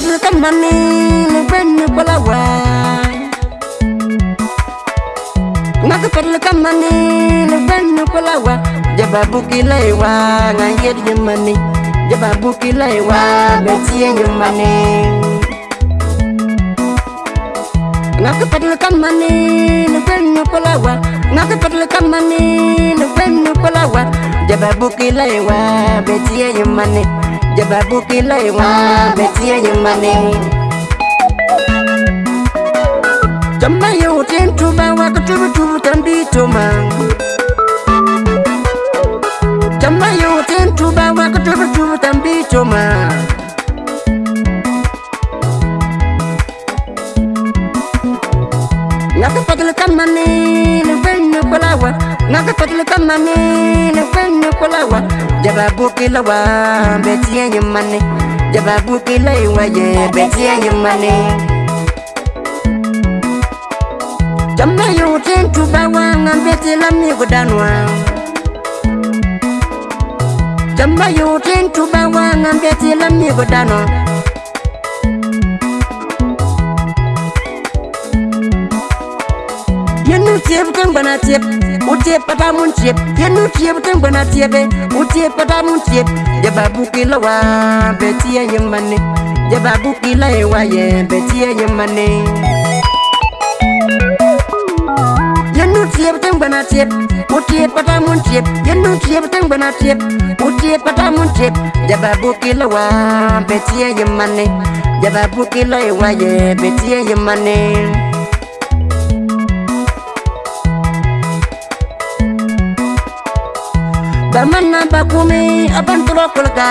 kamani mupeni kolawa nakakalikamani mupeni kolawa jababukilaiwa ngayeryemani jababukilaiwa metiyeyemani nakakalikamani mupeni kolawa nakakalikamani mupeni kolawa jababukilaiwa metiyeyemani jababukilaiwa betiyayimani jamma yewutentuma wakatubutubu tambituma jamma yewutentuba wakatubutubu tambituma ngakapagilkamani nikulawa ngakatotlekamami nikwe nikulawa jababukila wa betiyeyimane jababukila iwa ye betiyeyimane jamayiutintuba wa ngambetilamikudanwa jamayiutintuba wa ngambetilamikudanwa tiep ten gbana tiep u tiep pata mun tiep yen nu tiep ten gbana tiepe u tiep pata mun tiep je ba buki la wa be tie yen mane je ba buki la e wa ye be tie yen mane yen nu tiep ten gbana tiep u tiep pata mun tiep yen nu tiep ten gbana tiep u tiep pata mun tiep je ba buki la wa be tie yen mane je ba buki la e wa ye be tie yen mane Yeah, barmana bakumi abantu bokulka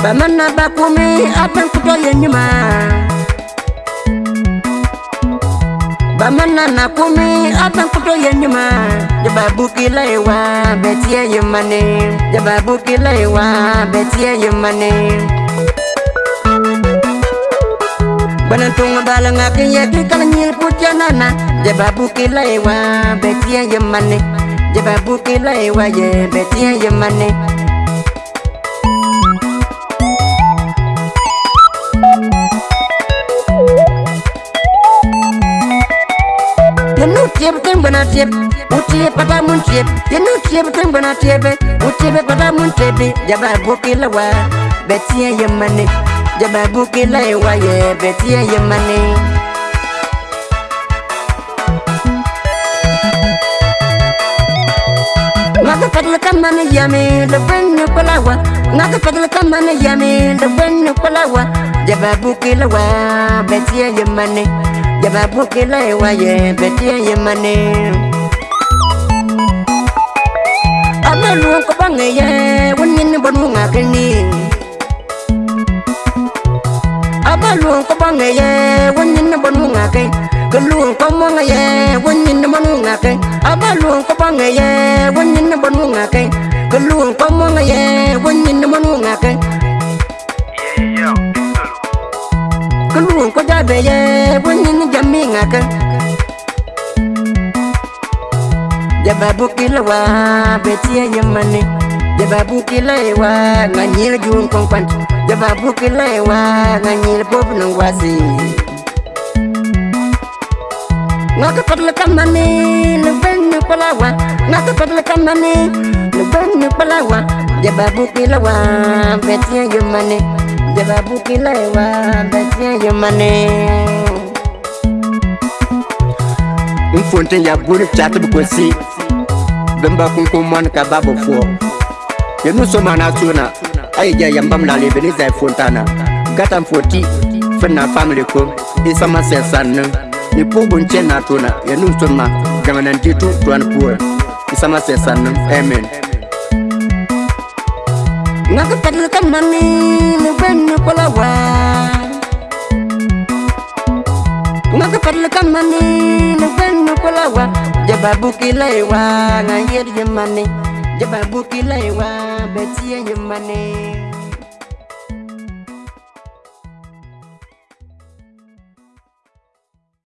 barmana bakumi abantu doye nyuma bamana nakumi abantu doye nyuma jaba bukila ewa betie yemane jaba bukila ewa betie yemane bana tunga balanga kiyeti kala nyil kutya nana jaba buki laiwa betia yemane jaba buki laiwa ye betia yemane yenu tiep tengbana tiep utiep pata mun tiep yenu tiep tengbana tiep utiep pata mun tiep jaba buki laiwa betia yemane jaba buki laiwa ye betia yemane betia yemane kamana yami da bennu kulawa na ka fadla kamana yami da bennu kulawa ya babu kilawa betiye yemane ya babu kilawa ye betiye yemane amanu ko bangaye wonin bonu ngakini amanu ko bangaye wonin bonu ngakini kalun ko mo ngaye wonyin na manu ngake abalun ko pa ngaye wonyin na manu ngake kalun ko mo ngaye wonyin na manu ngake kalun ko jabe ye wonyin na jami ngake jababu kilawa betia yamani jababu kilawa nganyir jun kongkwan jababu kilawa nganyir bob nang wasi nakapatlekanani nipenipalawa nakapatlekanani nipenipalawa jebabukilawa betie yomane jebabukilawa betie yomane nfonten ya buri pyatb kosi bemba kunkumwan ka babo fuo yenu somana suna ayi ja yambam lalebeni zai fontana gatan foti fena family ko isama sesannu ne pʋgbn kẽ na tʋna yaa nugsʋmã gãma nan dɩ tɩ tʋan pʋa n sãma sɛ sãnnem amen nagtɛdl ka mani ne gbenni kʋla wa nagtɛdl ka mani ne gbenni kʋla wa jɛba buki la ye wa na yer yemane jɛba buki la ye wa bɛ tɩyɛ yemane